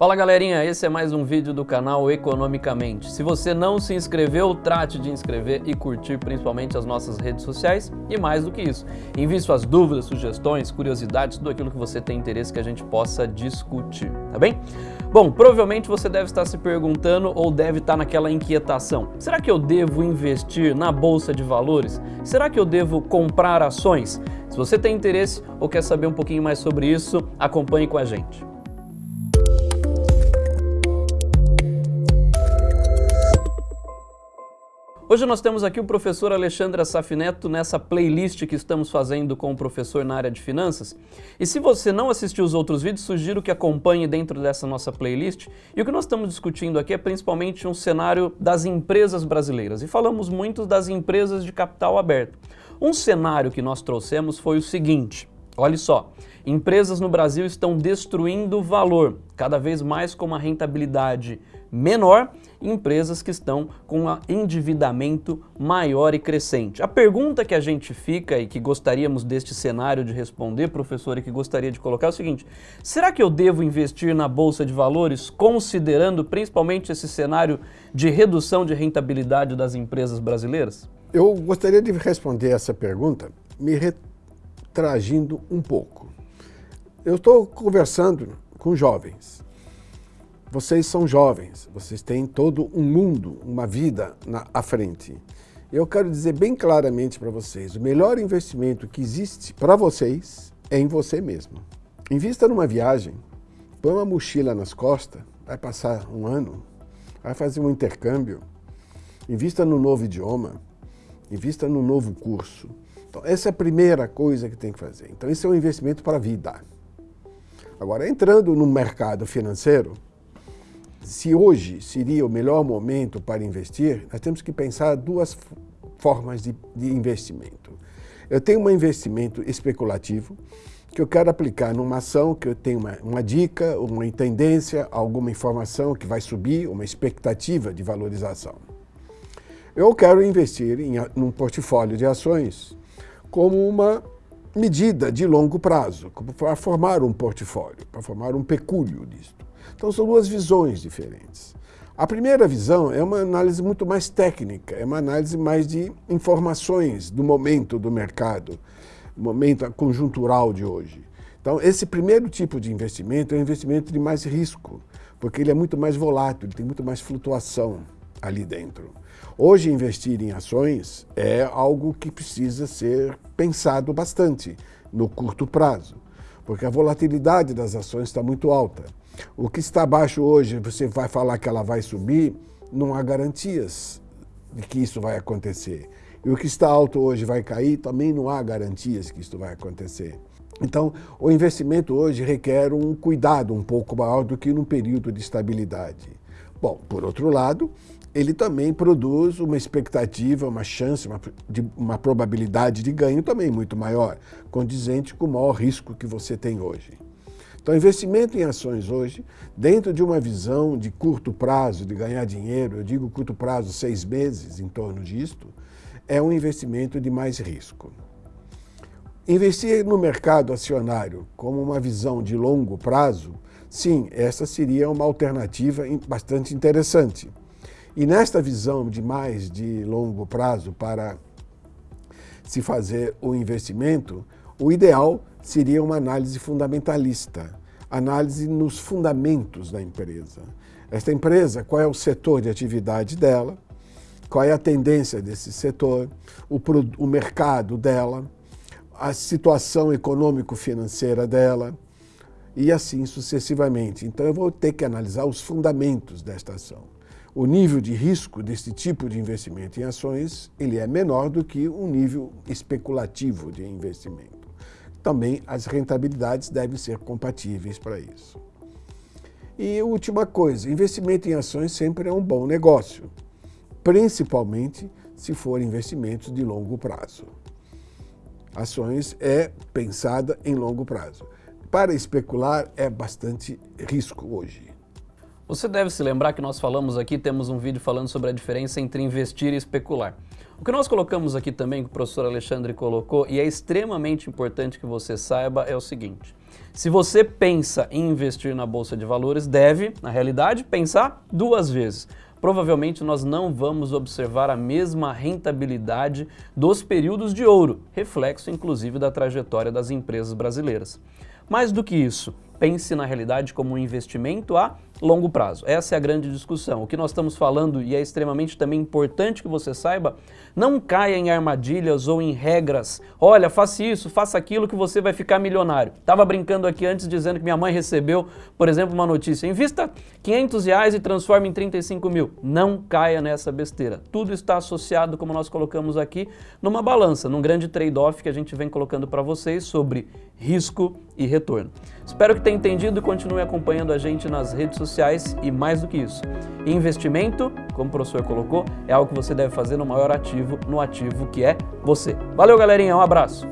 Fala galerinha, esse é mais um vídeo do canal Economicamente. Se você não se inscreveu, trate de inscrever e curtir principalmente as nossas redes sociais e mais do que isso, envie suas dúvidas, sugestões, curiosidades, tudo aquilo que você tem interesse que a gente possa discutir, tá bem? Bom, provavelmente você deve estar se perguntando ou deve estar naquela inquietação. Será que eu devo investir na bolsa de valores? Será que eu devo comprar ações? Se você tem interesse ou quer saber um pouquinho mais sobre isso, acompanhe com a gente. Hoje nós temos aqui o professor Alexandre Safineto nessa playlist que estamos fazendo com o professor na área de finanças. E se você não assistiu os outros vídeos, sugiro que acompanhe dentro dessa nossa playlist. E o que nós estamos discutindo aqui é principalmente um cenário das empresas brasileiras. E falamos muito das empresas de capital aberto. Um cenário que nós trouxemos foi o seguinte, olha só, empresas no Brasil estão destruindo valor, cada vez mais com uma rentabilidade menor empresas que estão com um endividamento maior e crescente. A pergunta que a gente fica e que gostaríamos deste cenário de responder, professor, e que gostaria de colocar é o seguinte, será que eu devo investir na Bolsa de Valores considerando principalmente esse cenário de redução de rentabilidade das empresas brasileiras? Eu gostaria de responder essa pergunta me retragindo um pouco. Eu estou conversando com jovens vocês são jovens, vocês têm todo um mundo, uma vida na, à frente. Eu quero dizer bem claramente para vocês, o melhor investimento que existe para vocês é em você mesmo. Invista numa viagem, põe uma mochila nas costas, vai passar um ano, vai fazer um intercâmbio, invista no novo idioma, invista no novo curso. Então, essa é a primeira coisa que tem que fazer. Então, esse é um investimento para a vida. Agora, entrando no mercado financeiro, se hoje seria o melhor momento para investir, nós temos que pensar duas formas de, de investimento. Eu tenho um investimento especulativo, que eu quero aplicar numa ação que eu tenho uma, uma, dica, uma tendência, alguma informação que vai subir, uma expectativa de valorização. Eu quero investir em um portfólio de ações como uma medida de longo prazo, para formar um portfólio, para formar um pecúlio disso. Então são duas visões diferentes. A primeira visão é uma análise muito mais técnica, é uma análise mais de informações do momento do mercado, momento conjuntural de hoje. Então, esse primeiro tipo de investimento é um investimento de mais risco, porque ele é muito mais volátil, ele tem muito mais flutuação ali dentro. Hoje, investir em ações é algo que precisa ser pensado bastante no curto prazo, porque a volatilidade das ações está muito alta. O que está baixo hoje, você vai falar que ela vai subir, não há garantias de que isso vai acontecer. E o que está alto hoje vai cair, também não há garantias que isso vai acontecer. Então, o investimento hoje requer um cuidado um pouco maior do que num período de estabilidade. Bom, por outro lado, ele também produz uma expectativa, uma chance, uma, de, uma probabilidade de ganho também muito maior, condizente com o maior risco que você tem hoje. Então, investimento em ações hoje, dentro de uma visão de curto prazo, de ganhar dinheiro, eu digo curto prazo, seis meses em torno disto, é um investimento de mais risco. Investir no mercado acionário como uma visão de longo prazo, sim, essa seria uma alternativa bastante interessante. E nesta visão de mais de longo prazo para se fazer o investimento, o ideal seria uma análise fundamentalista, análise nos fundamentos da empresa. Esta empresa, qual é o setor de atividade dela, qual é a tendência desse setor, o, o mercado dela, a situação econômico-financeira dela, e assim sucessivamente. Então eu vou ter que analisar os fundamentos desta ação. O nível de risco desse tipo de investimento em ações ele é menor do que o nível especulativo de investimento também as rentabilidades devem ser compatíveis para isso. E última coisa, investimento em ações sempre é um bom negócio, principalmente se for investimentos de longo prazo. Ações é pensada em longo prazo. Para especular é bastante risco hoje. Você deve se lembrar que nós falamos aqui, temos um vídeo falando sobre a diferença entre investir e especular. O que nós colocamos aqui também, que o professor Alexandre colocou, e é extremamente importante que você saiba, é o seguinte. Se você pensa em investir na Bolsa de Valores, deve, na realidade, pensar duas vezes. Provavelmente nós não vamos observar a mesma rentabilidade dos períodos de ouro, reflexo inclusive da trajetória das empresas brasileiras. Mais do que isso, pense na realidade como um investimento a longo prazo. Essa é a grande discussão. O que nós estamos falando, e é extremamente também importante que você saiba, não caia em armadilhas ou em regras. Olha, faça isso, faça aquilo que você vai ficar milionário. Estava brincando aqui antes dizendo que minha mãe recebeu, por exemplo, uma notícia. Invista 500 reais e transforme em 35 mil. Não caia nessa besteira. Tudo está associado, como nós colocamos aqui, numa balança, num grande trade-off que a gente vem colocando para vocês sobre risco e retorno. Espero que tenha entendido e continue acompanhando a gente nas redes sociais e mais do que isso. Investimento, como o professor colocou, é algo que você deve fazer no maior ativo, no ativo que é você. Valeu, galerinha, um abraço!